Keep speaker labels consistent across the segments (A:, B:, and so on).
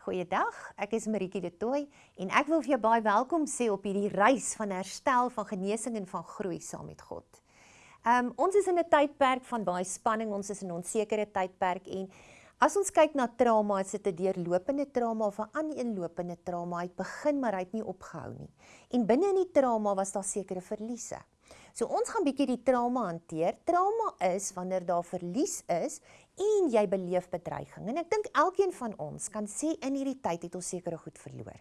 A: Goeiedag, ek is Maritjie de Tooy en ek wil vir jou baie welkom sê op hierdie reis van herstel, van genesing en van groei saam met God. Um ons is in 'n tydperk van baie spanning, ons is in 'n onsekere tydperk en as ons kyk na trauma, is dit 'n deurlopende trauma of 'n aaneenlopende trauma. Hy het begin maar hy het nie opgehou nie. En binne in die trauma was daar sekere verliese. So ons gaan bietjie die trauma hanteer. Trauma is wanneer daar verlies is en jy beleef bedreiging. En ek dink elkeen van ons kan sê in hierdie tyd het ons sekere goed verloor.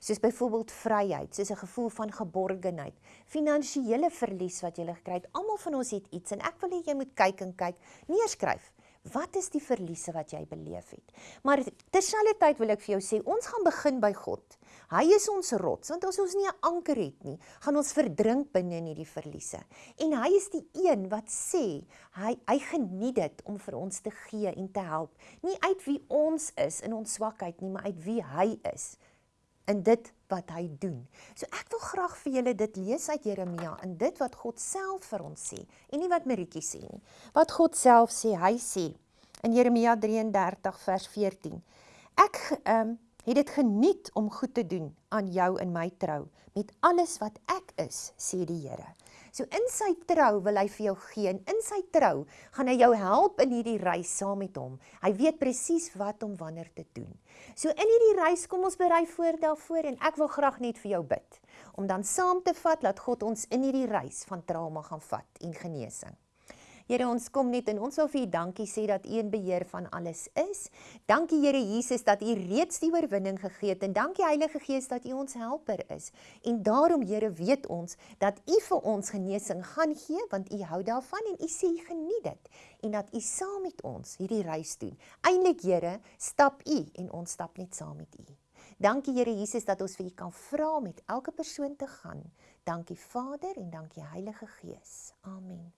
A: Soos byvoorbeeld vryheid, soos 'n gevoel van geborgenheid, finansiële verlies wat jy gekry het. Almal van ons het iets en ek wil hê jy moet kyk en kyk, neerskryf. Wat is die verliese wat jy beleef het? Maar terselfdertyd wil ek vir jou sê, ons gaan begin by God. Hy is ons rots, want as ons nie 'n anker het nie, gaan ons verdrink binne in hierdie verliese. En hy is die een wat sê, hy hy geniet dit om vir ons te gee en te help, nie uit wie ons is in ons swakheid nie, maar uit wie hy is in dit wat hy doen. So ek wil graag vir julle dit lees uit Jeremia in dit wat God self vir ons sê en nie wat Maritjie sê nie. Wat God self sê, hy sê in Jeremia 33 vers 14. Ek ehm um, het dit geniet om goed te doen aan jou in my trou met alles wat ek is, sê die Here. So in sy trou wil hy vir jou gee en in sy trou gaan hy jou help in hierdie reis saam met hom. Hy weet presies wat om wanneer te doen. So in hierdie reis kom ons berei voor daarvoor en ek wil graag net vir jou bid om dan saam te vat dat God ons in hierdie reis van trauma gaan vat en genesing. Here, ons kom net en ons wil vir U dankie sê dat U in beheer van alles is. Dankie Here Jesus dat U reeds die oorwinning gegee het en dankie Heilige Gees dat U ons helper is. En daarom Here weet ons dat U vir ons genesing gaan gee want U hou daarvan en U sê U geniet dit en dat U saam met ons hierdie reis doen. Eindelik Here, stap U en ons stap net saam met U. Dankie Here Jesus dat ons vir U kan vra met elke persoon te gaan. Dankie Vader en dankie Heilige Gees. Amen.